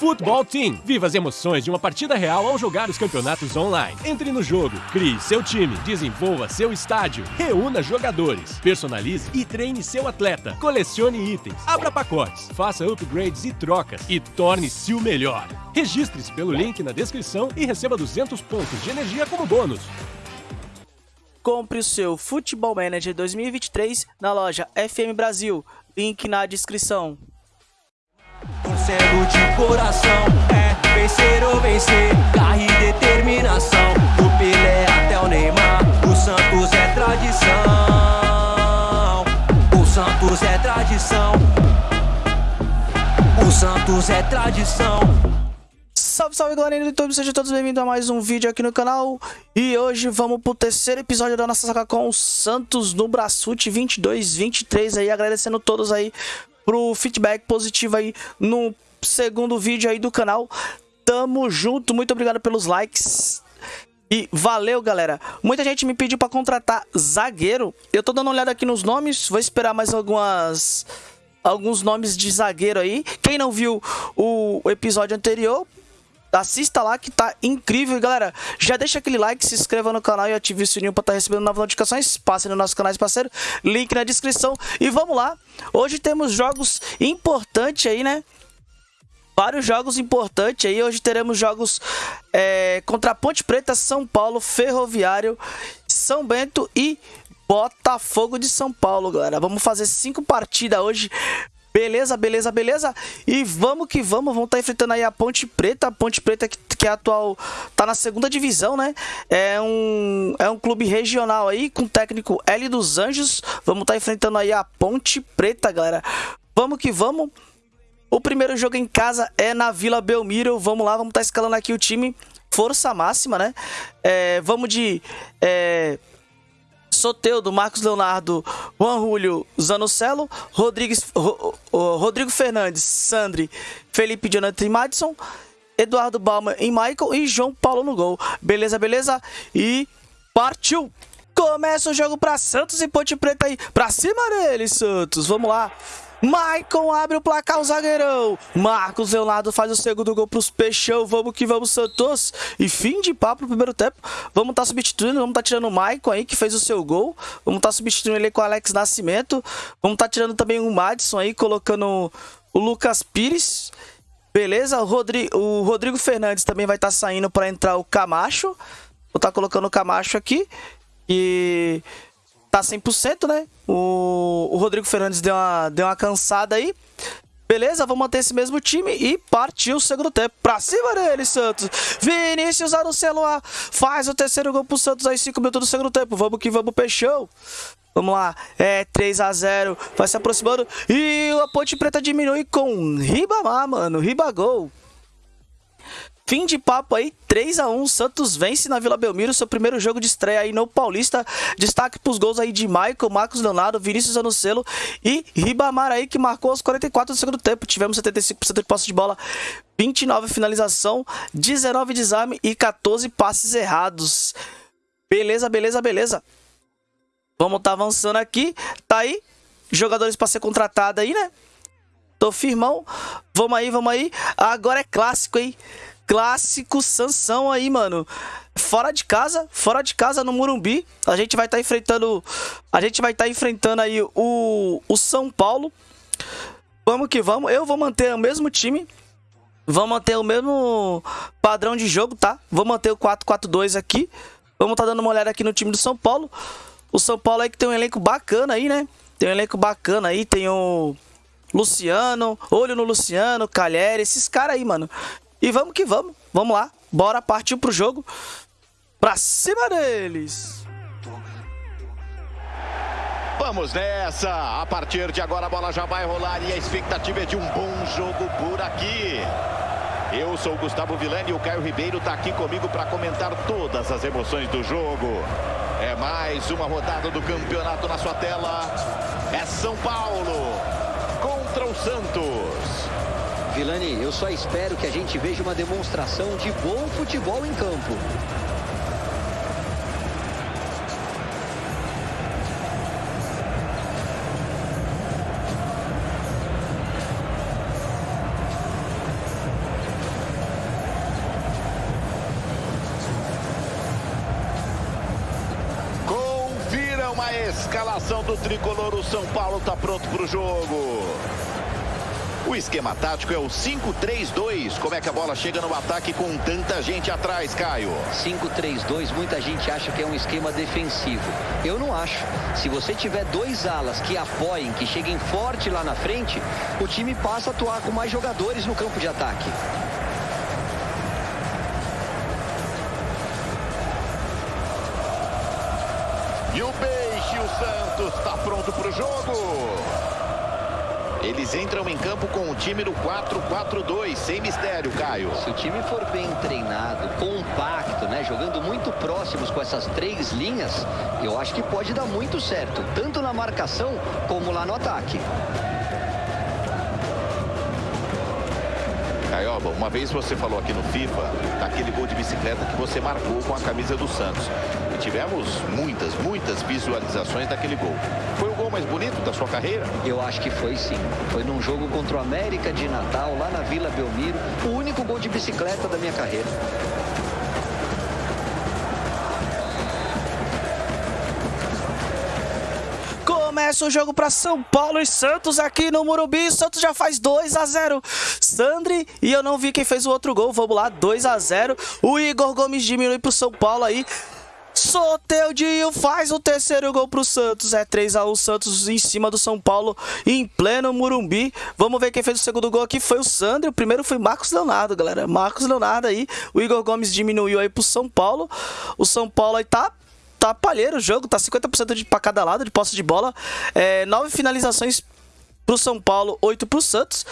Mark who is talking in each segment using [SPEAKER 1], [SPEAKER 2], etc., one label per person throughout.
[SPEAKER 1] Futebol Team. Viva as emoções de uma partida real ao jogar os campeonatos online. Entre no jogo, crie seu time, desenvolva seu estádio, reúna jogadores, personalize e treine seu atleta, colecione itens, abra pacotes, faça upgrades e trocas e torne-se o melhor. Registre-se pelo link na descrição e receba 200 pontos de energia como bônus.
[SPEAKER 2] Compre o seu Futebol Manager 2023 na loja FM Brasil. Link na descrição.
[SPEAKER 3] Torcendo de coração, é vencer ou vencer, garra e determinação. Do Pelé até o Neymar, o Santos é tradição. O Santos é tradição. O Santos é tradição.
[SPEAKER 2] Salve, salve galerinha do YouTube, sejam todos bem-vindos a mais um vídeo aqui no canal E hoje vamos pro terceiro episódio da nossa saga com o Santos no Brasfoot 22-23 aí Agradecendo todos aí pro feedback positivo aí no segundo vídeo aí do canal. Tamo junto, muito obrigado pelos likes. E valeu, galera. Muita gente me pediu para contratar zagueiro. Eu tô dando uma olhada aqui nos nomes, vou esperar mais algumas alguns nomes de zagueiro aí. Quem não viu o episódio anterior, assista lá que tá incrível. E galera, já deixa aquele like, se inscreva no canal e ative o sininho para estar tá recebendo novas notificações. Passe no nosso canal parceiro, link na descrição. E vamos lá, hoje temos jogos importantes aí, né? Vários jogos importantes aí. Hoje teremos jogos é, contra Ponte Preta, São Paulo, Ferroviário, São Bento e Botafogo de São Paulo, galera. Vamos fazer cinco partidas hoje Beleza, beleza, beleza? E vamos que vamos, vamos estar tá enfrentando aí a Ponte Preta, a Ponte Preta que, que é atual, tá na segunda divisão, né? É um, é um clube regional aí, com técnico L dos Anjos. Vamos estar tá enfrentando aí a Ponte Preta, galera. Vamos que vamos. O primeiro jogo em casa é na Vila Belmiro. Vamos lá, vamos estar tá escalando aqui o time. Força máxima, né? É, vamos de... É, Soteudo, Marcos Leonardo, Juan Julio, Zanocelo, Rodrigues, Ro, Rodrigo Fernandes, Sandri, Felipe Jonathan e Madison, Eduardo Balmer e Michael e João Paulo no gol. Beleza, beleza? E partiu! Começa o jogo para Santos e Ponte Preta aí. Pra cima dele, Santos. Vamos lá. Maicon abre o placar, o zagueirão. Marcos Leonardo faz o segundo gol pros Peixão. Vamos que vamos, Santos. E fim de papo no primeiro tempo. Vamos estar tá substituindo, vamos estar tá tirando o Maicon aí, que fez o seu gol. Vamos estar tá substituindo ele com o Alex Nascimento. Vamos estar tá tirando também o Madison aí, colocando o Lucas Pires. Beleza? O, Rodrigo, o Rodrigo Fernandes também vai estar tá saindo para entrar o Camacho. Vou estar tá colocando o Camacho aqui. E tá 100%, né? O, o Rodrigo Fernandes deu uma, deu uma cansada aí. Beleza, vamos manter esse mesmo time e partiu o segundo tempo. Pra cima dele, Santos. Vinícius celular faz o terceiro gol pro Santos aí, 5 minutos do segundo tempo. Vamos que vamos, Peixão. Vamos lá, é 3 a 0 vai se aproximando. E a Ponte Preta diminui com Ribamar, mano. Ribagol. Fim de papo aí, 3 a 1 Santos vence na Vila Belmiro, seu primeiro jogo de estreia aí no Paulista. Destaque pros gols aí de Michael, Marcos Leonardo, Vinícius Anocelo e Ribamar aí, que marcou aos 44 do segundo tempo. Tivemos 75% de posse de bola, 29 finalização, 19 desarme e 14 passes errados. Beleza, beleza, beleza. Vamos tá avançando aqui. Tá aí, jogadores para ser contratado aí, né? Tô firmão. Vamos aí, vamos aí. Agora é clássico, hein? Clássico Sansão aí, mano. Fora de casa, fora de casa no Murumbi, a gente vai estar tá enfrentando, a gente vai estar tá enfrentando aí o, o São Paulo. Vamos que vamos. Eu vou manter o mesmo time. Vou manter o mesmo padrão de jogo, tá? Vou manter o 4-4-2 aqui. Vamos estar tá dando uma olhada aqui no time do São Paulo. O São Paulo aí que tem um elenco bacana aí, né? Tem um elenco bacana aí, tem o Luciano, olho no Luciano, Calheri, esses caras aí, mano. E vamos que vamos. Vamos lá. Bora partir pro jogo. Pra cima deles.
[SPEAKER 4] Vamos nessa! A partir de agora a bola já vai rolar e a expectativa é de um bom jogo por aqui. Eu sou o Gustavo Villani e o Caio Ribeiro está aqui comigo para comentar todas as emoções do jogo. É mais uma rodada do campeonato na sua tela. É São Paulo contra o Santos.
[SPEAKER 5] Vilani, eu só espero que a gente veja uma demonstração de bom futebol em campo.
[SPEAKER 4] Confira uma escalação do tricolor. O São Paulo está pronto para o jogo. O esquema tático é o 5-3-2. Como é que a bola chega no ataque com tanta gente atrás, Caio?
[SPEAKER 5] 5-3-2, muita gente acha que é um esquema defensivo. Eu não acho. Se você tiver dois alas que apoiem, que cheguem forte lá na frente, o time passa a atuar com mais jogadores no campo de ataque.
[SPEAKER 4] E o Peixe, o Santos, está pronto para o jogo. Eles entram em campo com o time no 4-4-2, sem mistério, Caio.
[SPEAKER 5] Se o time for bem treinado, compacto, né, jogando muito próximos com essas três linhas, eu acho que pode dar muito certo, tanto na marcação como lá no ataque.
[SPEAKER 4] Caioba, uma vez você falou aqui no FIFA daquele gol de bicicleta que você marcou com a camisa do Santos. E tivemos muitas, muitas visualizações daquele gol. Foi gol mais bonito da sua carreira?
[SPEAKER 5] Eu acho que foi sim. Foi num jogo contra o América de Natal, lá na Vila Belmiro, o único gol de bicicleta da minha carreira.
[SPEAKER 2] Começa o jogo para São Paulo e Santos aqui no Morumbi. Santos já faz 2 a 0. Sandri e eu não vi quem fez o outro gol. Vamos lá, 2 a 0. O Igor Gomes diminui pro São Paulo aí. Soteudinho faz o terceiro gol pro Santos. É 3 a 1 Santos em cima do São Paulo em pleno Murumbi. Vamos ver quem fez o segundo gol aqui foi o Sandro. O primeiro foi Marcos Leonardo, galera. Marcos Leonardo aí. O Igor Gomes diminuiu aí pro São Paulo. O São Paulo aí tá tá palheiro o jogo, tá 50% de para cada lado de posse de bola. É, nove finalizações pro São Paulo, oito pro Santos.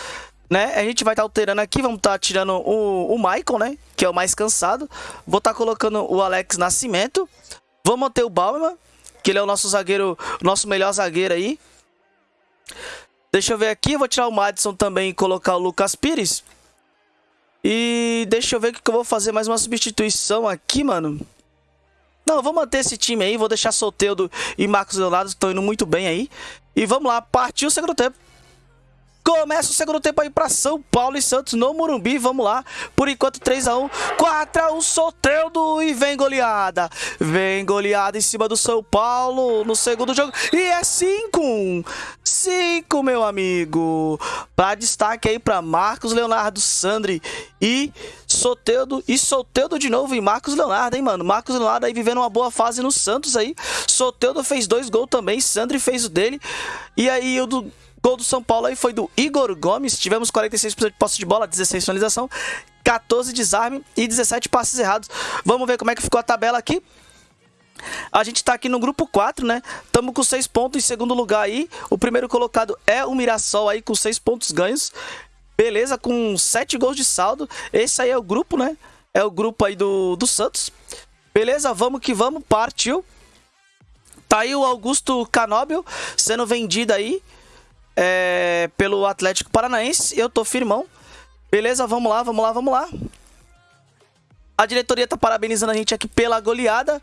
[SPEAKER 2] Né? A gente vai estar tá alterando aqui, vamos estar tá tirando o, o Michael, né? Que é o mais cansado. Vou estar tá colocando o Alex Nascimento. Vamos manter o Bauman, que ele é o nosso zagueiro, nosso melhor zagueiro aí. Deixa eu ver aqui, vou tirar o Madison também e colocar o Lucas Pires. E deixa eu ver o que eu vou fazer mais uma substituição aqui, mano. Não, vou manter esse time aí, vou deixar Solteudo e Marcos Leonardo, estão indo muito bem aí. E vamos lá, partiu o segundo tempo. Começa o segundo tempo aí para São Paulo e Santos no Morumbi. Vamos lá. Por enquanto 3 a 1, 4 a 1 Soteldo e vem goleada. Vem goleada em cima do São Paulo no segundo jogo e é 5 1. 5, meu amigo. Para destaque aí para Marcos Leonardo Sandri e Soteldo e Soteldo de novo e Marcos Leonardo, hein, mano? Marcos Leonardo aí vivendo uma boa fase no Santos aí. Soteldo fez dois gols também, Sandri fez o dele. E aí o do Gol do São Paulo aí foi do Igor Gomes. Tivemos 46% de posse de bola, 16 finalização, 14 desarme e 17 passes errados. Vamos ver como é que ficou a tabela aqui. A gente tá aqui no grupo 4, né? Tamo com 6 pontos em segundo lugar aí. O primeiro colocado é o Mirassol aí com 6 pontos ganhos. Beleza, com 7 gols de saldo. Esse aí é o grupo, né? É o grupo aí do, do Santos. Beleza, vamos que vamos, partiu. Tá aí o Augusto Canóbio sendo vendido aí é, pelo Atlético Paranaense. Eu tô firmão. Beleza, vamos lá, vamos lá, vamos lá. A diretoria tá parabenizando a gente aqui pela goleada.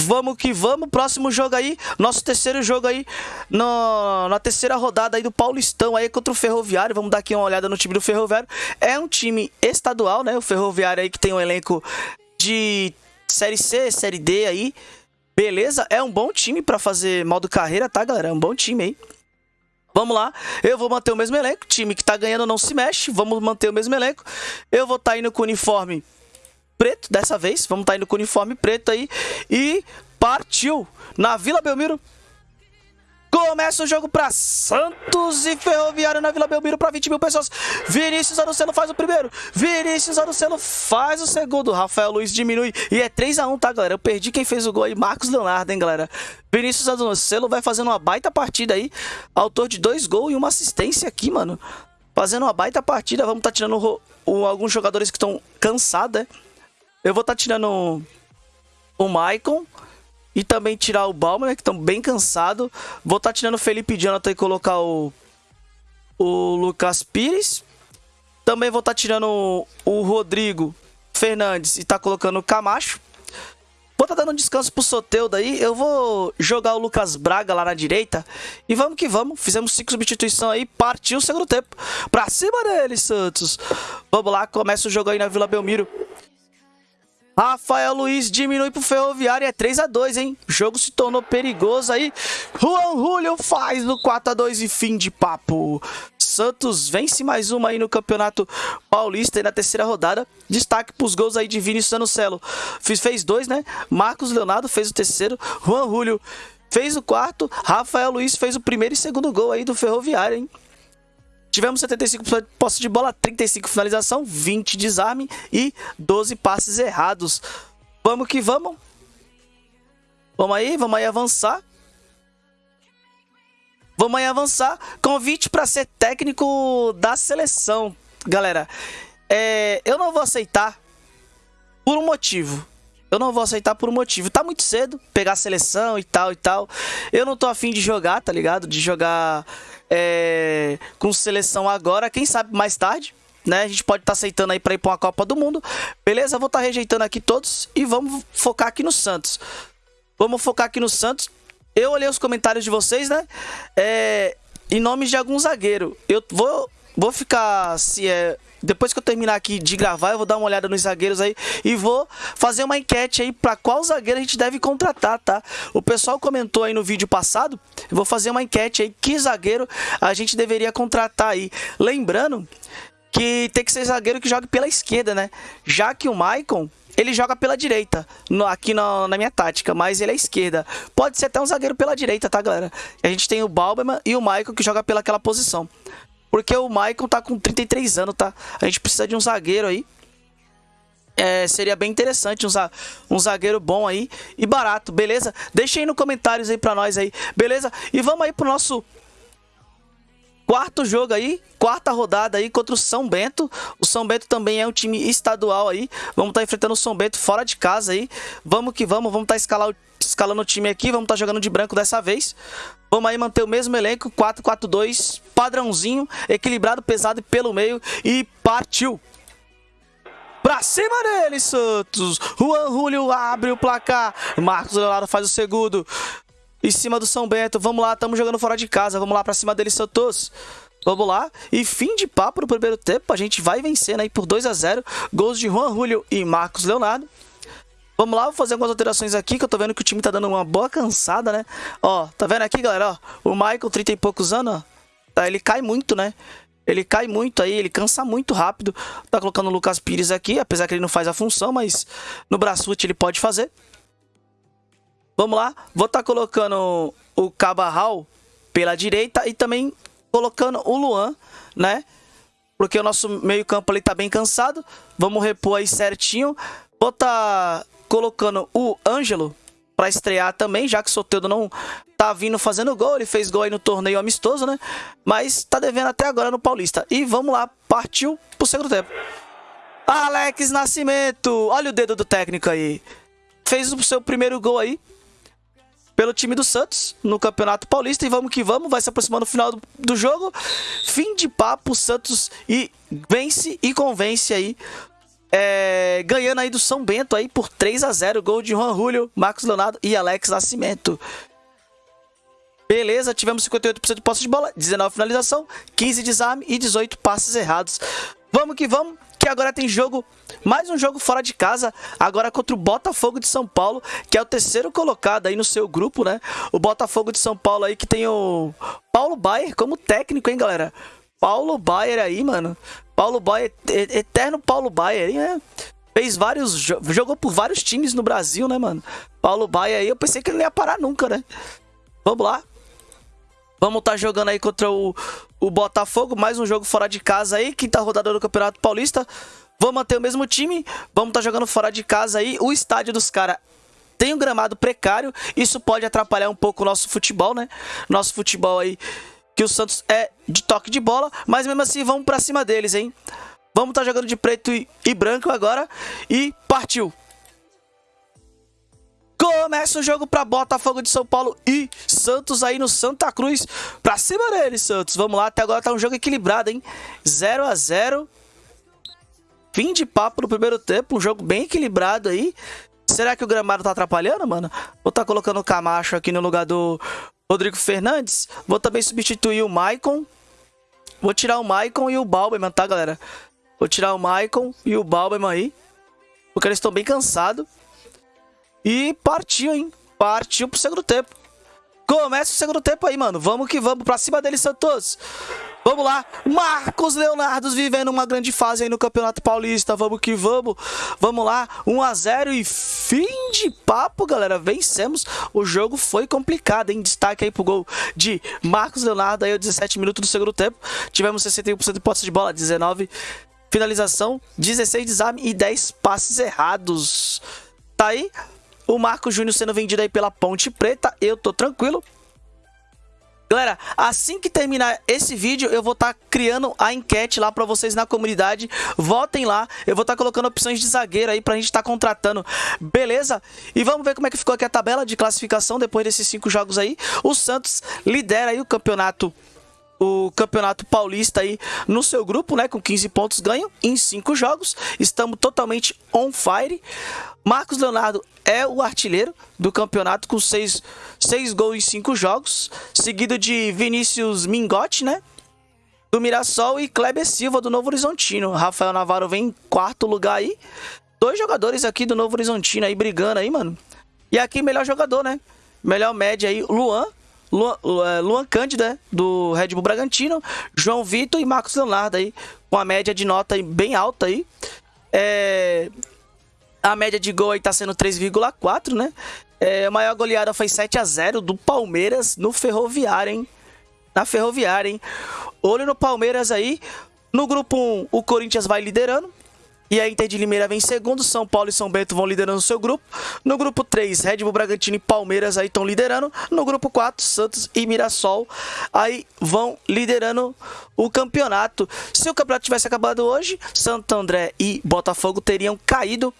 [SPEAKER 2] Vamos que vamos, próximo jogo aí, nosso terceiro jogo aí, no, na terceira rodada aí do Paulistão aí contra o Ferroviário, vamos dar aqui uma olhada no time do Ferroviário, é um time estadual, né, o Ferroviário aí que tem um elenco de Série C, Série D aí, beleza, é um bom time para fazer modo carreira, tá galera, é um bom time aí. Vamos lá, eu vou manter o mesmo elenco. Time que tá ganhando não se mexe. Vamos manter o mesmo elenco. Eu vou estar tá indo com o uniforme preto dessa vez. Vamos estar tá indo com o uniforme preto aí. E partiu na Vila Belmiro. Começa o jogo para Santos e Ferroviário na Vila Belmiro para 20 mil pessoas. Vinícius Arucelo faz o primeiro. Vinícius Arucelo faz o segundo. Rafael Luiz diminui. E é 3 a 1 tá, galera? Eu perdi quem fez o gol aí. Marcos Leonardo, hein, galera? Vinícius Arucelo vai fazendo uma baita partida aí. Autor de dois gols e uma assistência aqui, mano. Fazendo uma baita partida. Vamos tá tirando o, o, alguns jogadores que estão cansados, né? Eu vou tá tirando o Maicon. E também tirar o Bauman, né, que estão bem cansados. Vou estar tá tirando o Felipe Jonathan e colocar o, o Lucas Pires. Também vou estar tá tirando o, o Rodrigo Fernandes e tá colocando o Camacho. Vou estar tá dando um descanso pro Soteudo aí. Eu vou jogar o Lucas Braga lá na direita. E vamos que vamos. Fizemos cinco substituições aí. Partiu o segundo tempo. Pra cima dele, Santos. Vamos lá. Começa o jogo aí na Vila Belmiro. Rafael Luiz diminui pro Ferroviário, é 3 a 2 hein? O jogo se tornou perigoso aí. Juan Julio faz no 4 a 2 e fim de papo. Santos vence mais uma aí no Campeonato Paulista e na terceira rodada. Destaque pros gols aí de Vinícius Anocelo. Fiz, fez dois, né? Marcos Leonardo fez o terceiro. Juan Julio fez o quarto. Rafael Luiz fez o primeiro e segundo gol aí do Ferroviário, hein? Tivemos 75% de posse de bola, 35 finalização, 20 desarme e 12 passes errados. Vamos que vamos. Vamos aí, vamos aí avançar. Vamos aí avançar. Convite para ser técnico da seleção. Galera, é, eu não vou aceitar por um motivo. Eu não vou aceitar por um motivo. Tá muito cedo pegar a seleção e tal e tal. Eu não tô afim de jogar, tá ligado? De jogar é, com seleção agora. Quem sabe mais tarde, né? A gente pode estar tá aceitando aí pra ir pra uma Copa do Mundo. Beleza? Vou estar tá rejeitando aqui todos e vamos focar aqui no Santos. Vamos focar aqui no Santos. Eu olhei os comentários de vocês, né? É, em nomes de algum zagueiro. Eu vou, vou ficar se é depois que eu terminar aqui de gravar, eu vou dar uma olhada nos zagueiros aí e vou fazer uma enquete aí para qual zagueiro a gente deve contratar, tá? O pessoal comentou aí no vídeo passado, eu vou fazer uma enquete aí que zagueiro a gente deveria contratar aí. Lembrando que tem que ser zagueiro que jogue pela esquerda, né? Já que o Maicon, ele joga pela direita, no, aqui na, na, minha tática, mas ele é esquerda. Pode ser até um zagueiro pela direita, tá, galera? A gente tem o Balberman e o Maicon que joga pelaquela posição. Porque o Maicon tá com 33 anos, tá? A gente precisa de um zagueiro aí. É, seria bem interessante um, um zagueiro bom aí e barato, beleza? Deixa aí nos comentários aí pra nós aí, beleza? E vamos aí pro nosso quarto jogo aí, quarta rodada aí contra o São Bento. O São Bento também é um time estadual aí. Vamos estar tá enfrentando o São Bento fora de casa aí. Vamos que vamos, vamos estar tá escalando o time aqui, vamos estar tá jogando de branco dessa vez. Vamos aí manter o mesmo elenco, 4-4-2, padrãozinho, equilibrado, pesado pelo meio e partiu. Pra cima dele, Santos. Juan Julio abre o placar. Marcos Leonardo faz o segundo. Em cima do São Bento. Vamos lá, estamos jogando fora de casa. Vamos lá pra cima dele, Santos. Vamos lá. E fim de papo no primeiro tempo. A gente vai vencendo aí por 2 a 0 Gols de Juan Julio e Marcos Leonardo. Vamos lá, vou fazer algumas alterações aqui, que eu tô vendo que o time tá dando uma boa cansada, né? Ó, tá vendo aqui, galera? Ó, o Michael, 30 e poucos anos, ó, tá, ele cai muito, né? Ele cai muito aí, ele cansa muito rápido. Tá colocando o Lucas Pires aqui, apesar que ele não faz a função, mas no braçute ele pode fazer. Vamos lá, vou estar tá colocando o Cabarral pela direita e também colocando o Luan, né? Porque o nosso meio campo ali tá bem cansado. Vamos repor aí certinho. Vou estar... Tá colocando o Ângelo para estrear também, já que o Soteldo não tá vindo fazendo gol, ele fez gol aí no torneio amistoso, né? Mas tá devendo até agora no Paulista. E vamos lá, partiu pro segundo tempo. Alex Nascimento, olha o dedo do técnico aí. Fez o seu primeiro gol aí pelo time do Santos no Campeonato Paulista e vamos que vamos, vai se aproximando do final do, do jogo. Fim de papo, Santos e vence e convence aí é, ganhando aí do São Bento aí por 3 a 0 Gol de Juan Julio, Marcos Leonardo e Alex Nascimento. Beleza, tivemos 58% de posse de bola, 19 finalização, 15 desarme e 18 passes errados. Vamos que vamos, agora tem jogo, mais um jogo fora de casa, agora contra o Botafogo de São Paulo, que é o terceiro colocado aí no seu grupo, né? O Botafogo de São Paulo aí que tem o Paulo Baier como técnico, hein, galera? Paulo Baier aí, mano. Paulo Baier, eterno Paulo Baier, né? Fez vários. Jogou por vários times no Brasil, né, mano? Paulo Baier aí, eu pensei que ele não ia parar nunca, né? Vamos lá. Vamos estar tá jogando aí contra o, o Botafogo. Mais um jogo fora de casa aí. Quinta rodada do Campeonato Paulista. Vamos manter o mesmo time. Vamos estar tá jogando fora de casa aí. O estádio dos caras tem um gramado precário. Isso pode atrapalhar um pouco o nosso futebol, né? Nosso futebol aí que o Santos é de toque de bola, mas mesmo assim vamos para cima deles, hein? Vamos estar tá jogando de preto e, e branco agora e partiu. Começa o jogo para Botafogo de São Paulo e Santos aí no Santa Cruz. Pra cima deles, Santos. Vamos lá, até agora tá um jogo equilibrado, hein? 0 a 0 Fim de papo no primeiro tempo, um jogo bem equilibrado aí. Será que o gramado tá atrapalhando, mano? Vou tá colocando o Camacho aqui no lugar do Rodrigo Fernandes. Vou também substituir o Maicon. Vou tirar o Maicon e o Balberman, tá, galera? Vou tirar o Maicon e o Balberman aí. porque eles estão bem cansados. E partiu, hein? Partiu pro segundo tempo. Começa o segundo tempo aí, mano. Vamos que vamos pra cima deles, Santos. Vamos lá, Marcos Leonardo vivendo uma grande fase aí no Campeonato Paulista. Vamos que vamos. Vamos lá, 1 a 0 e fim de papo, galera. Vencemos. O jogo foi complicado, hein? Destaque aí pro gol de Marcos Leonardo aí, 17 minutos do segundo tempo. Tivemos 61% de posse de bola, 19 finalização, 16 desarme e 10 passes errados. Tá aí o Marco Júnior sendo vendido aí pela Ponte Preta. Eu tô tranquilo. Galera, assim que terminar esse vídeo, eu vou estar tá criando a enquete lá para vocês na comunidade. Votem lá, eu vou estar tá colocando opções de zagueiro aí pra gente estar tá contratando, beleza? E vamos ver como é que ficou aqui a tabela de classificação depois desses cinco jogos aí. O Santos lidera aí o campeonato o Campeonato Paulista aí no seu grupo, né, com 15 pontos ganho em 5 jogos. Estamos totalmente on fire. Marcos Leonardo é o artilheiro do campeonato com 6 seis, gols em 5 jogos, seguido de Vinícius Mingotti, né? Do Mirassol e Kleber Silva do Novo Horizontino. Rafael Navarro vem em quarto lugar aí. Dois jogadores aqui do Novo Horizontino aí brigando aí, mano. E aqui melhor jogador, né? Melhor média aí, Luan Luan, é, Luan Cândido, né, do Red Bull Bragantino, João Vitor e Marcos Leonardo aí, com a média de nota bem alta aí. É, a média de gol aí tá sendo 3,4, né? É, a maior goleada foi 7 a 0 do Palmeiras no Ferroviário, hein? Na Ferroviária, hein? Olho no Palmeiras aí. No grupo 1, o Corinthians vai liderando. E a Inter de Limeira vem em segundo, São Paulo e São Bento vão liderando o seu grupo. No grupo 3, Red Bull Bragantino e Palmeiras aí estão liderando. No grupo 4, Santos e Mirassol aí vão liderando o campeonato. Se o campeonato tivesse acabado hoje, Santo André e Botafogo teriam caído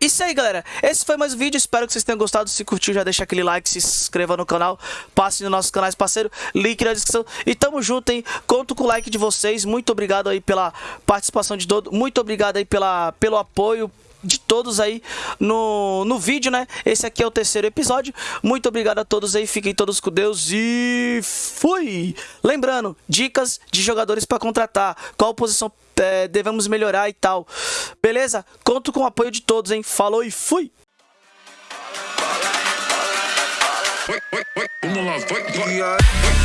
[SPEAKER 2] isso aí, galera. Esse foi mais um vídeo. Espero que vocês tenham gostado. Se curtiu, já deixa aquele like, se inscreva no canal, passe nos nossos canais parceiro, link na descrição. E tamo junto, hein? Conto com o like de vocês. Muito obrigado aí pela participação de todos. Muito obrigado aí pela, pelo apoio de todos aí no, no vídeo, né? Esse aqui é o terceiro episódio. Muito obrigado a todos aí, fiquem todos com Deus e fui! Lembrando, dicas de jogadores para contratar, qual posição é, devemos melhorar e tal. Beleza? Conto com o apoio de todos, hein? Falou e fui! Vamos lá, vai, vai.